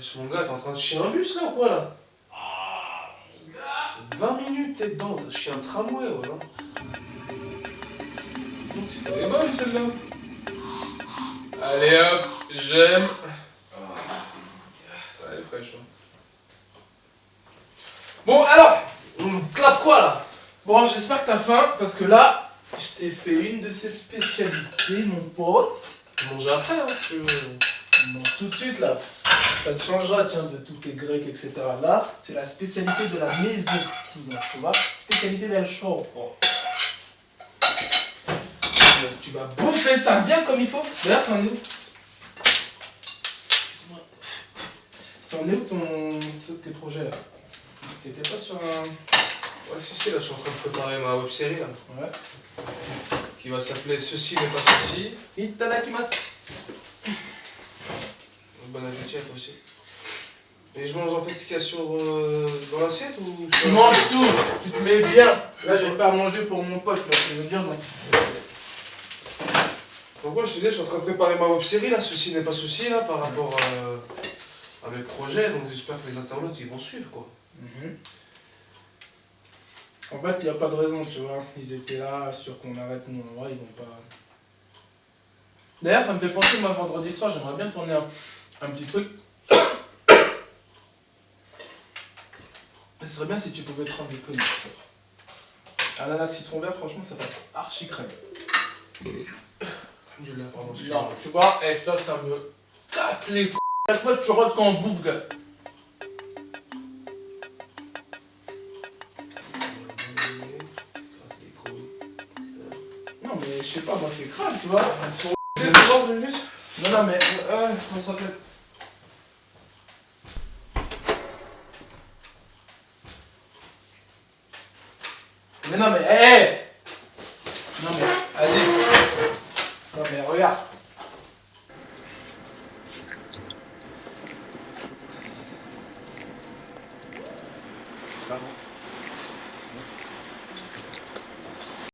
Wesh, mon gars, t'es en train de chier un bus là ou quoi là Ah, mon gars 20 minutes, t'es dedans, t'as chié un tramway, voilà. Donc, c'est elle est bonne celle-là. Allez hop, j'aime. Elle est fraîche, hein. Bon, alors, on clappe quoi là? Bon, j'espère que t'as faim, parce que là, je t'ai fait une de ces spécialités, mon pote. Manger après, hein, tu veux. Bon, tout de suite, là, ça te changera, tiens, de tous tes grecs, etc. Là, c'est la spécialité de la maison, cousin, tu vois Spécialité d'El Choro. Tu vas bouffer ça bien comme il faut. D'ailleurs, c'est en est où? C'est en est où ton... tes projets, là? T'étais pas sur un... Ouais, si, si, là, je suis en train de préparer ma web série là. Ouais. Qui va s'appeler Ceci n'est pas ceci. Itadakimasu. Bon appétit aussi. Et je mange en fait ce qu'il y a sur, euh, dans l'assiette ou Tu manges tout, tu te mets bien. Là, je vais faire manger pour mon pote, là, tu veux dire, donc. Donc moi je te disais, je suis en train de préparer ma web série là, ceci n'est pas ceci là, par rapport à, à mes projets, donc j'espère que les internautes ils vont suivre quoi. Mhm. En fait, il n'y a pas de raison, tu vois. Ils étaient là, sûrs qu'on arrête, nous, ils vont pas... D'ailleurs, ça me fait penser, moi, vendredi soir, j'aimerais bien tourner un, un petit truc. Ce serait bien si tu pouvais te rendre disponible. Ananas citron vert, franchement, ça passe archi crème. Je l'ai, pardon, Non, tu vois, et ça, ça me casse les couilles. Chaque fois que tu rentres quand on bouffe, gars. Non, mais je sais pas, moi, c'est crade, tu vois. Non, non, mais... Euh, comment ça Mais non, mais... Hé hé Non, mais... Vas-y. Non, mais regarde.